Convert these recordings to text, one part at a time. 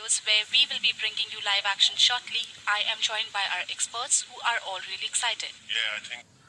studios where we will be bringing you live action shortly. I am joined by our experts who are all really excited. Yeah, I think.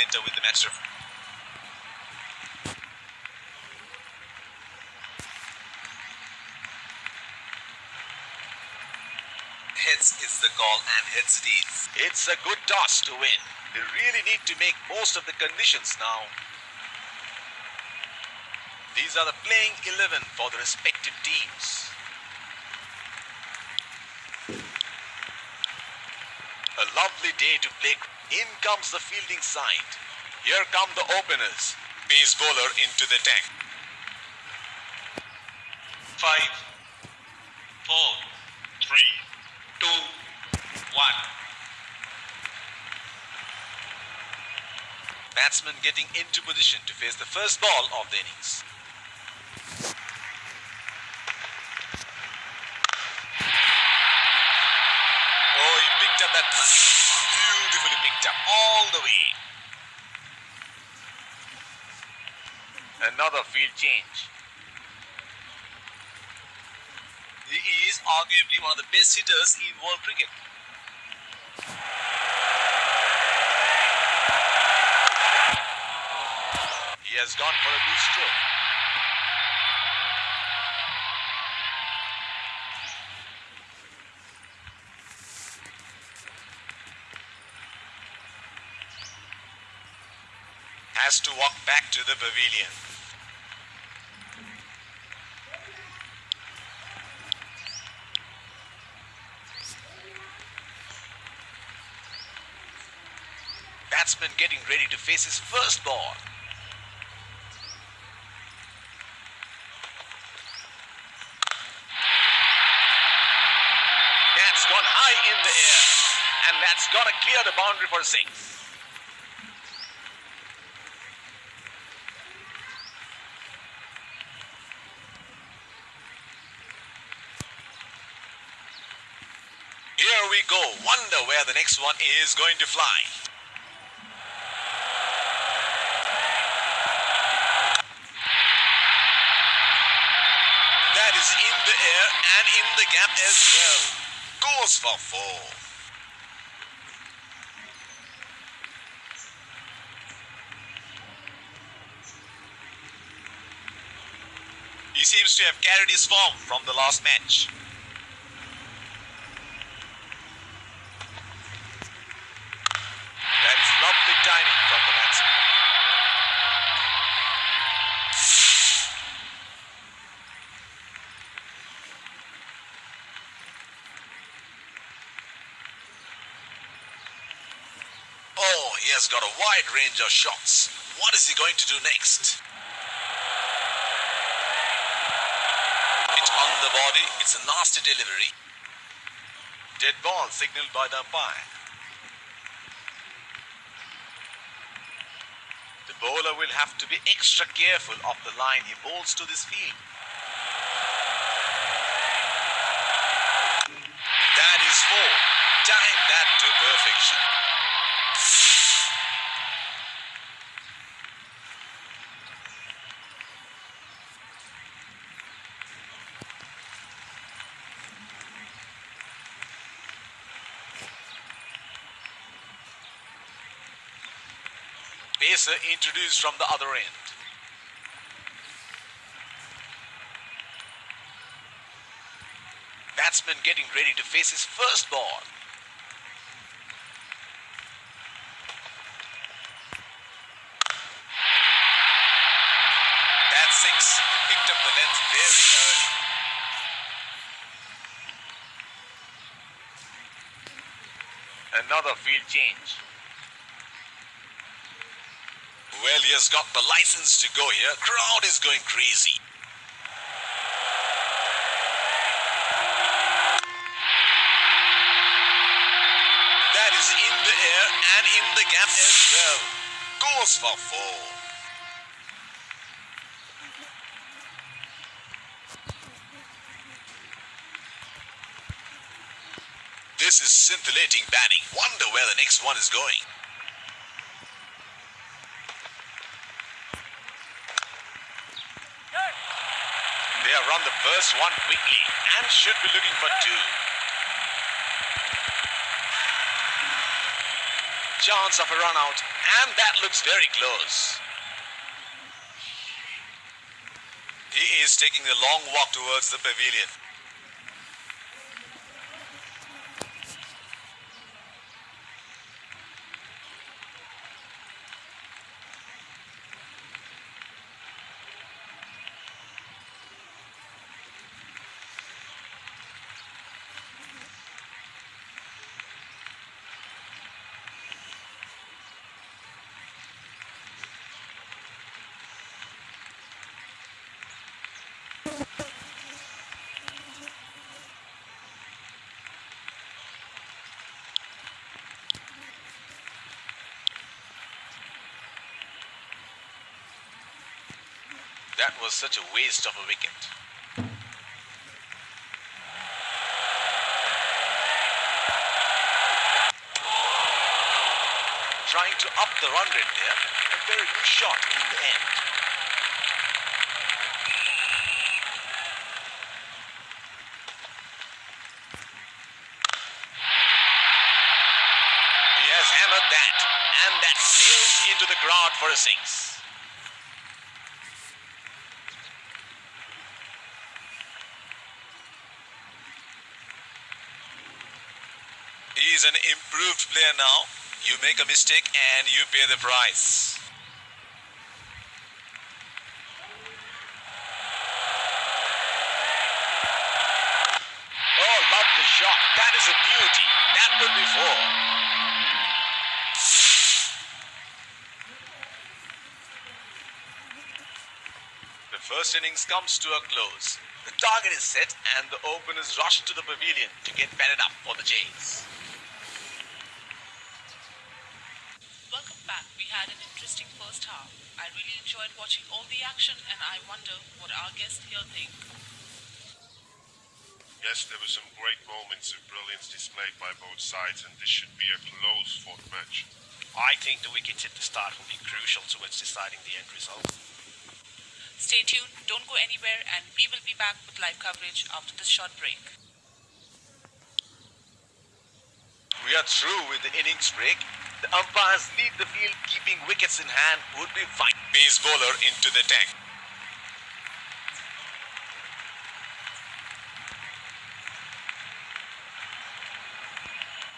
Center with the match referee. Is the call and heads it is. It's a good toss to win. They really need to make most of the conditions now. These are the playing 11 for the respective teams. A lovely day to play. In comes the fielding side. Here come the openers. Pace bowler into the tank. Five, four, three, two, one. Batsman getting into position to face the first ball of the innings. Oh, he picked up that nice. All the way. Another field change. He is arguably one of the best hitters in world cricket. He has gone for a loose stroke. Has to walk back to the pavilion. Batsman getting ready to face his first ball. That's gone high in the air. And that's gonna clear the boundary for six. Here we go. Wonder where the next one is going to fly. That is in the air and in the gap as well. Goes for four. He seems to have carried his form from the last match. That is lovely timing from the batsman. Oh, he has got a wide range of shots. What is he going to do next? Hit on the body. It's a nasty delivery. Dead ball signaled by the umpire. The bowler will have to be extra careful of the line he bowls to this field. That is four. Time that to perfection. Pacer introduced from the other end. Batsman getting ready to face his first ball. That's six. He picked up the length very early. Another field change. Well, he has got the license to go here. Crowd is going crazy. That is in the air and in the gap as well. Goes for four. This is scintillating batting. Wonder where the next one is going. Run the first one quickly and should be looking for two. Chance of a run out, and that looks very close. He is taking the long walk towards the pavilion. That was such a waste of a wicket. Trying to up the run rate there. A very good shot in the end. He has hammered that, and that sails into the crowd for a six. Is an improved player now. You make a mistake and you pay the price. Oh, lovely shot. That is a beauty. That will be four. The first innings comes to a close. The target is set and the openers rush to the pavilion to get batted up for the Jays. Welcome back. We had an interesting first half. I really enjoyed watching all the action and I wonder what our guests here think. Yes, there were some great moments of brilliance displayed by both sides, and this should be a close fought match. I think the wickets at the start will be crucial towards deciding the end result. Stay tuned, don't go anywhere, and we will be back with live coverage after this short break. We are through with the innings break. The umpires lead the field, keeping wickets in hand would be fine. Pace bowler into the tank.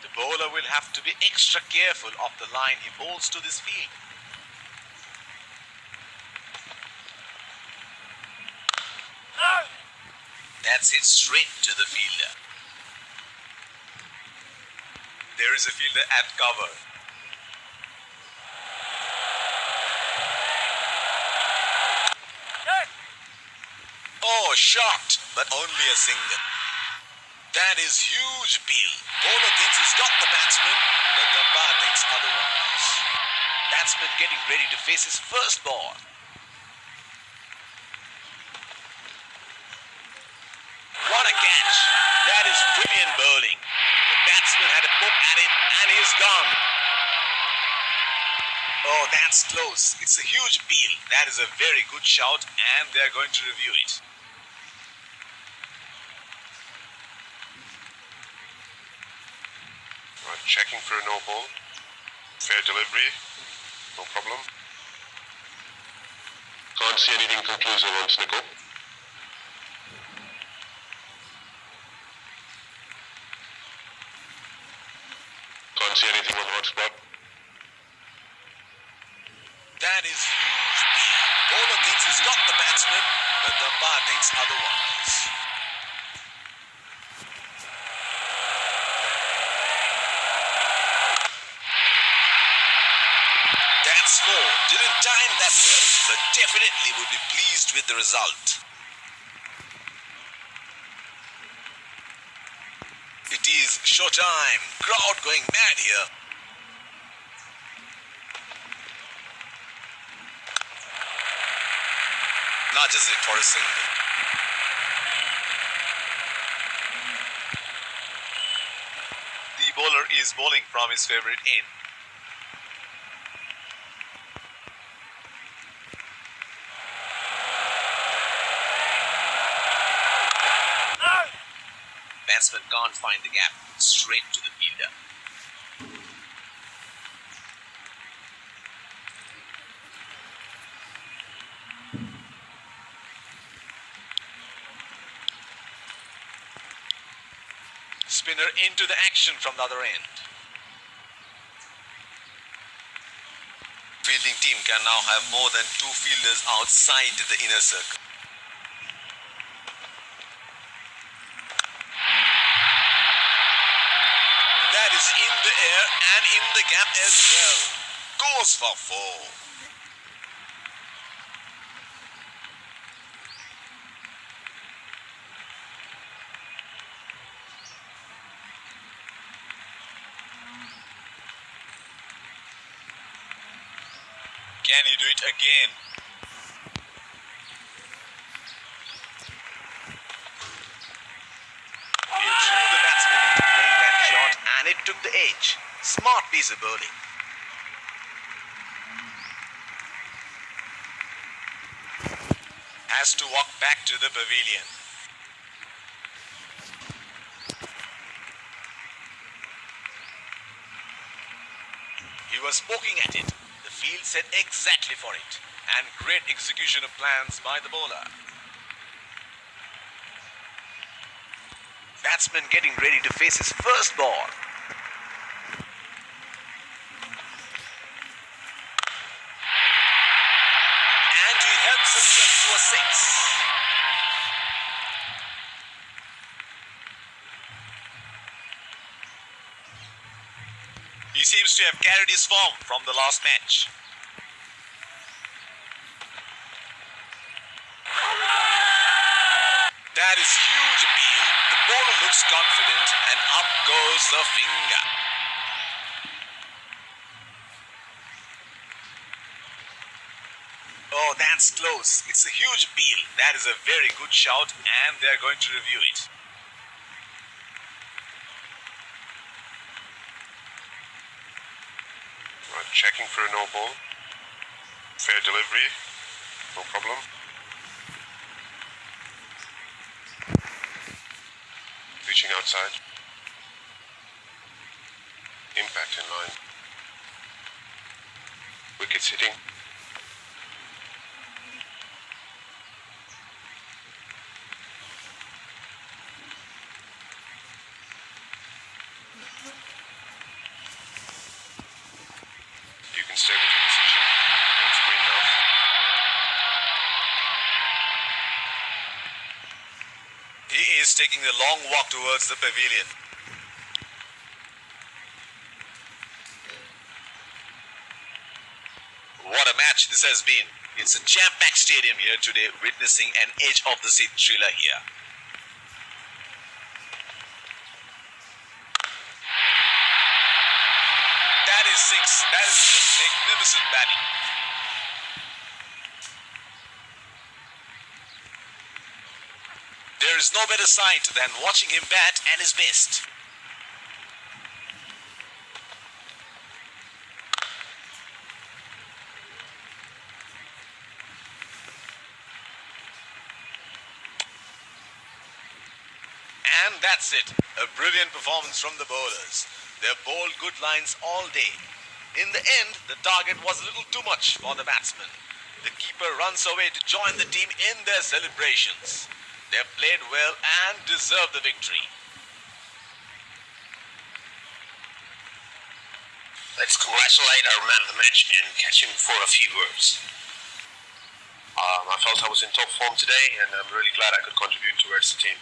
The bowler will have to be extra careful of the line he bowls to this field. That's hit straight to the fielder. There is a fielder at cover. Oh, shot, but only a single. That is huge appeal. Bowler thinks he's got the batsman, but the umpire thinks otherwise. Batsman getting ready to face his first ball. What a catch! That is brilliant bowling. The batsman had a poke at it and he's gone. Oh, that's close. It's a huge appeal. That is a very good shout and they're going to review it. Checking for a no ball. Fair delivery. No problem. Can't see anything conclusive on Snicko. Can't see anything on hotspot. That is huge. Bowler thinks he's got the batsman, but the umpire thinks otherwise. That's four. Didn't time that well, but definitely would be pleased with the result. It is showtime. Crowd going mad here. Nudges it for a single. The bowler is bowling from his favorite end. Can't find the gap. Straight to the fielder. Spinner into the action from the other end. Fielding team can now have more than two fielders outside the inner circle. That is in the air and in the gap as well. Goes for four. Can he do it again? He drew the batsman into playing that shot and it took the edge. Smart piece of bowling. Has to walk back to the pavilion. He was poking at it. The field set exactly for it. And great execution of plans by the bowler. Batsman getting ready to face his first ball. And he helps himself to a six. He seems to have carried his form from the last match. That is huge appeal. The bowler looks confident and up goes the finger. Oh, that's close. It's a huge appeal. That is a very good shout and they're going to review it. Checking for a no ball. Fair delivery. No problem. Reaching outside. Impact in line. Wickets hitting. You can stay with your decision. He is taking a long walk towards the pavilion. What a match this has been. It's a jam-packed stadium here today, witnessing an edge of the seat thriller here. That is six. That is just magnificent batting. There is no better sight than watching him bat at his best. And that's it. A brilliant performance from the bowlers. They've bowled good lines all day. In the end, the target was a little too much for the batsman. The keeper runs away to join the team in their celebrations. They have played well and deserved the victory. Let's congratulate our man of the match and catch him for a few words. Um, I felt I was in top form today, and I'm really glad I could contribute towards the team.